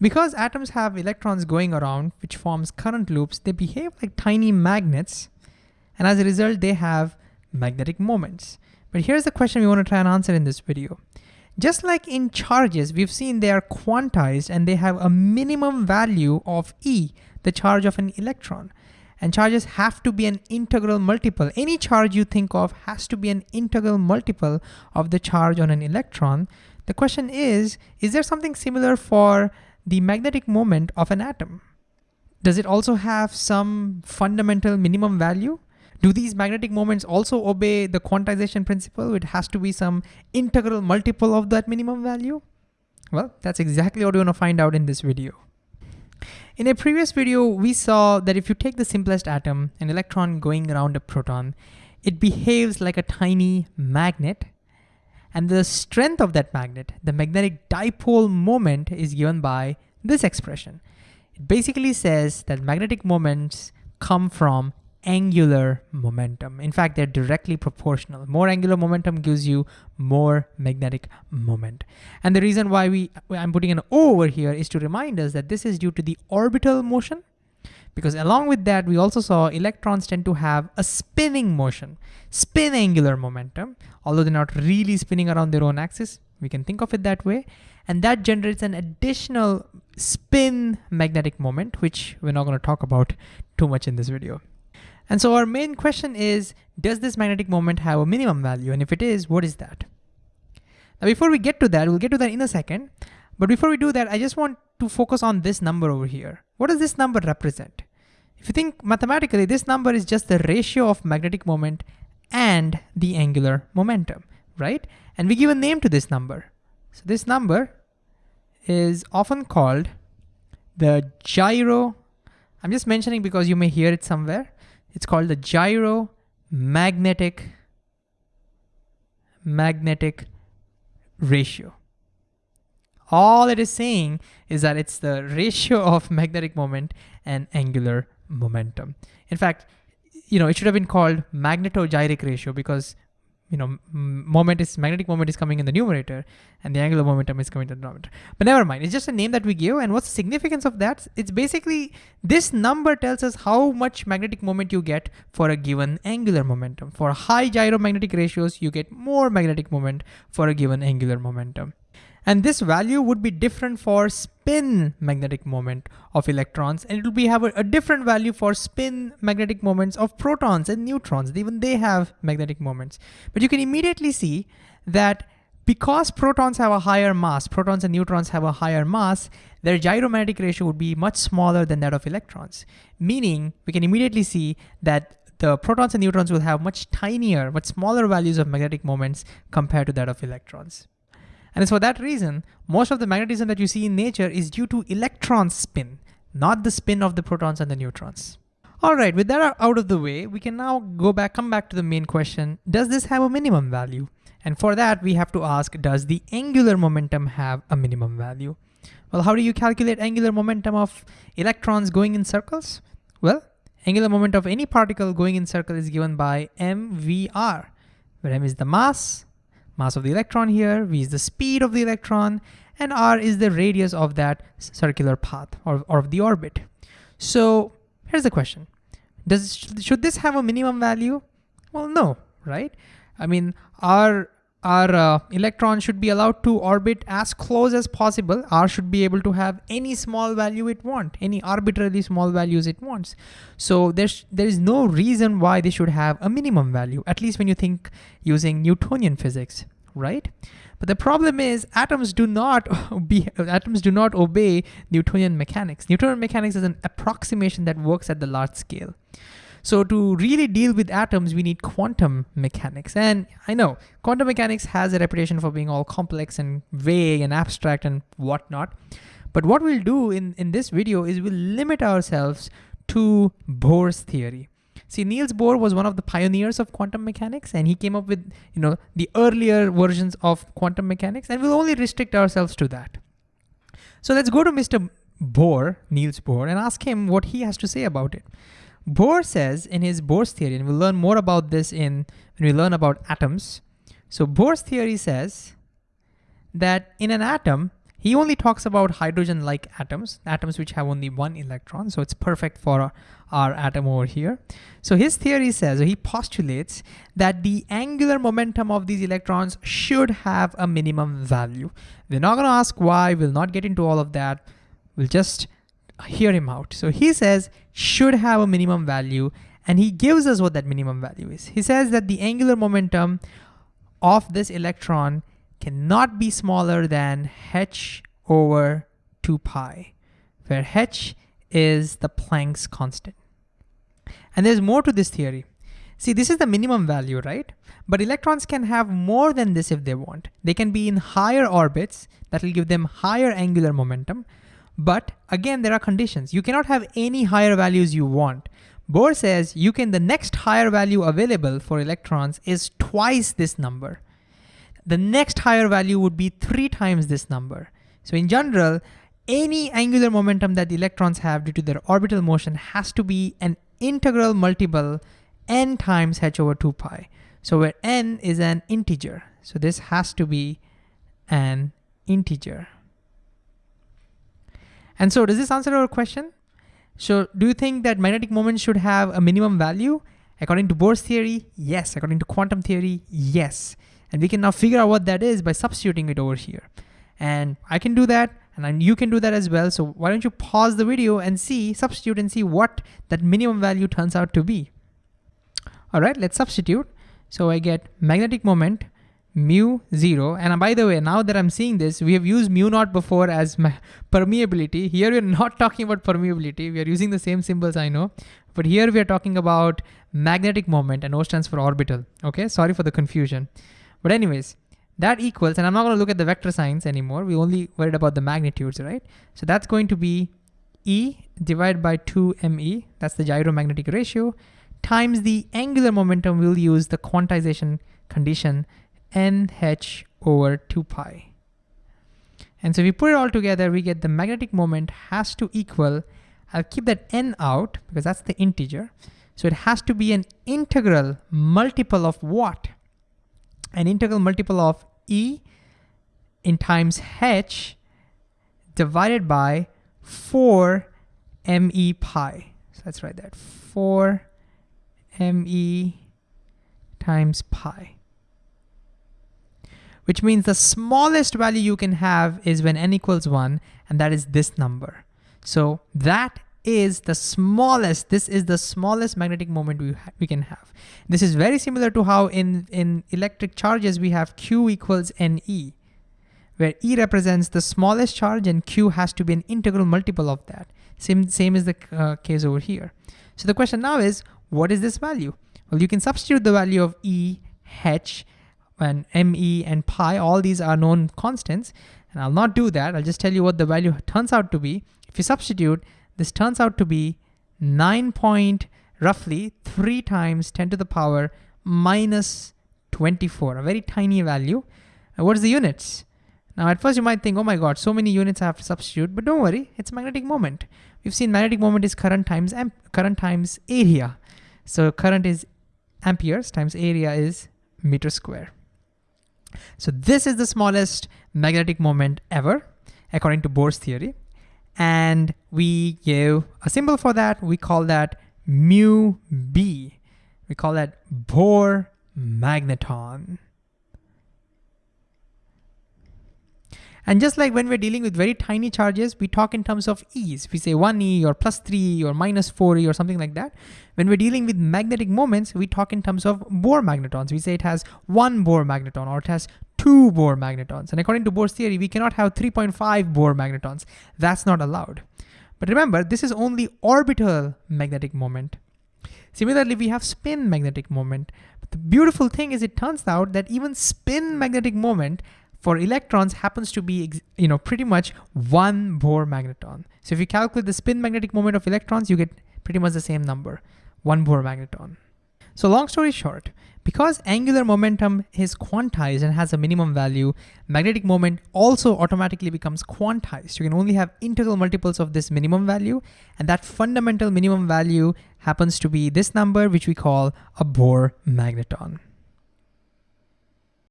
Because atoms have electrons going around, which forms current loops, they behave like tiny magnets. And as a result, they have magnetic moments. But here's the question we want to try and answer in this video. Just like in charges, we've seen they are quantized and they have a minimum value of E, the charge of an electron. And charges have to be an integral multiple. Any charge you think of has to be an integral multiple of the charge on an electron. The question is, is there something similar for the magnetic moment of an atom? Does it also have some fundamental minimum value? Do these magnetic moments also obey the quantization principle? It has to be some integral multiple of that minimum value? Well, that's exactly what we want to find out in this video. In a previous video, we saw that if you take the simplest atom, an electron going around a proton, it behaves like a tiny magnet. And the strength of that magnet, the magnetic dipole moment is given by this expression. It basically says that magnetic moments come from angular momentum. In fact, they're directly proportional. More angular momentum gives you more magnetic moment. And the reason why we I'm putting an O over here is to remind us that this is due to the orbital motion because along with that, we also saw electrons tend to have a spinning motion, spin angular momentum, although they're not really spinning around their own axis. We can think of it that way. And that generates an additional spin magnetic moment, which we're not gonna talk about too much in this video. And so our main question is, does this magnetic moment have a minimum value? And if it is, what is that? Now, before we get to that, we'll get to that in a second. But before we do that, I just want to focus on this number over here. What does this number represent? If you think mathematically, this number is just the ratio of magnetic moment and the angular momentum, right? And we give a name to this number. So this number is often called the gyro. I'm just mentioning because you may hear it somewhere. It's called the gyro magnetic magnetic ratio. All it is saying is that it's the ratio of magnetic moment and angular momentum. In fact, you know, it should have been called magnetogyric ratio because you know, moment is magnetic moment is coming in the numerator and the angular momentum is coming to the denominator. But never mind, it's just a name that we give. And what's the significance of that? It's basically this number tells us how much magnetic moment you get for a given angular momentum. For high gyromagnetic ratios, you get more magnetic moment for a given angular momentum. And this value would be different for spin magnetic moment of electrons, and it will be have a, a, different value for spin magnetic moments of protons and neutrons. Even they have magnetic moments. But you can immediately see that because protons have a higher mass, protons and neutrons have a higher mass, their gyromagnetic ratio would be much smaller than that of electrons. Meaning, we can immediately see that the protons and neutrons will have much tinier, much smaller values of magnetic moments compared to that of electrons. And it's for that reason, most of the magnetism that you see in nature is due to electron spin, not the spin of the protons and the neutrons. All right, with that out of the way, we can now go back, come back to the main question, does this have a minimum value? And for that, we have to ask, does the angular momentum have a minimum value? Well, how do you calculate angular momentum of electrons going in circles? Well, angular momentum of any particle going in circle is given by mvr, where m is the mass, mass of the electron here, v is the speed of the electron, and r is the radius of that circular path or, or of the orbit. So here's the question. Does Should this have a minimum value? Well, no, right? I mean, our our uh, electron should be allowed to orbit as close as possible. R should be able to have any small value it wants, any arbitrarily small values it wants. So there's there is no reason why they should have a minimum value, at least when you think using Newtonian physics, right? But the problem is atoms do not be atoms do not obey Newtonian mechanics. Newtonian mechanics is an approximation that works at the large scale. So to really deal with atoms, we need quantum mechanics. And I know quantum mechanics has a reputation for being all complex and vague and abstract and whatnot. But what we'll do in, in this video is we'll limit ourselves to Bohr's theory. See, Niels Bohr was one of the pioneers of quantum mechanics and he came up with you know, the earlier versions of quantum mechanics and we'll only restrict ourselves to that. So let's go to Mr. Bohr, Niels Bohr, and ask him what he has to say about it. Bohr says in his Bohr's theory, and we'll learn more about this in when we learn about atoms. So Bohr's theory says that in an atom, He only talks about hydrogen-like atoms, atoms which have only one electron. So it's perfect for our, our atom over here. So his theory says, or he postulates that the angular momentum of these electrons should have a minimum value. We're not gonna ask why, we'll not get into all of that. We'll just hear him out. So he says should have a minimum value and he gives us what that minimum value is. He says that the angular momentum of this electron cannot be smaller than h over 2 pi, where h is the Planck's constant. And there's more to this theory. See, this is the minimum value, right? But electrons can have more than this if they want. They can be in higher orbits that will give them higher angular momentum. But again, there are conditions. You cannot have any higher values you want. Bohr says you can, the next higher value available for electrons is twice this number the next higher value would be three times this number. So in general, any angular momentum that the electrons have due to their orbital motion has to be an integral multiple n times h over 2 pi. So where n is an integer. So this has to be an integer. And so does this answer our question? So do you think that magnetic moment should have a minimum value? According to Bohr's theory, yes. According to quantum theory, yes. And we can now figure out what that is by substituting it over here. And I can do that and you can do that as well. So why don't you pause the video and see, substitute and see what that minimum value turns out to be. All right, let's substitute. So I get magnetic moment mu zero. And uh, by the way, now that I'm seeing this, we have used mu naught before as permeability. Here we're not talking about permeability. We are using the same symbols I know, but here we are talking about magnetic moment and O stands for orbital. Okay, sorry for the confusion. But anyways, that equals, and I'm not gonna look at the vector signs anymore. We only worried about the magnitudes, right? So that's going to be E divided by 2me, that's the gyromagnetic ratio, times the angular momentum, we'll use the quantization condition nh over 2 pi. And so if we put it all together, we get the magnetic moment has to equal, I'll keep that n out because that's the integer. So it has to be an integral multiple of what? an integral multiple of e in times h divided by 4 me pi. So let's write that 4 me times pi. Which means the smallest value you can have is when n equals 1, and that is this number. So that is the smallest, this is the smallest magnetic moment we, we can have. This is very similar to how in, in electric charges we have Q equals NE, where E represents the smallest charge and Q has to be an integral multiple of that. Same, same is the uh, case over here. So the question now is, what is this value? Well, you can substitute the value of E, H, and ME and pi, all these are known constants, and I'll not do that. I'll just tell you what the value turns out to be. If you substitute, this turns out to be 9 point, roughly 3 times 10 to the power minus 24, a very tiny value. And what is the units? Now at first you might think, oh my god, so many units I have to substitute, but don't worry, it's magnetic moment. We've seen magnetic moment is current times current times area. So current is amperes times area is meter square. So this is the smallest magnetic moment ever, according to Bohr's theory and we give a symbol for that. We call that mu b. We call that Bohr magneton. And just like when we're dealing with very tiny charges, we talk in terms of e's. We say 1e or plus 3 or minus 4e or something like that. When we're dealing with magnetic moments, we talk in terms of Bohr magnetons. We say it has one Bohr magneton or it has two Bohr magnetons. And according to Bohr's theory, we cannot have 3.5 Bohr magnetons. That's not allowed. But remember, this is only orbital magnetic moment. Similarly, we have spin magnetic moment. But the beautiful thing is it turns out that even spin magnetic moment for electrons happens to be you know, pretty much one Bohr magneton. So if you calculate the spin magnetic moment of electrons, you get pretty much the same number, one Bohr magneton. So long story short, because angular momentum is quantized and has a minimum value, magnetic moment also automatically becomes quantized. You can only have integral multiples of this minimum value, and that fundamental minimum value happens to be this number, which we call a Bohr magneton.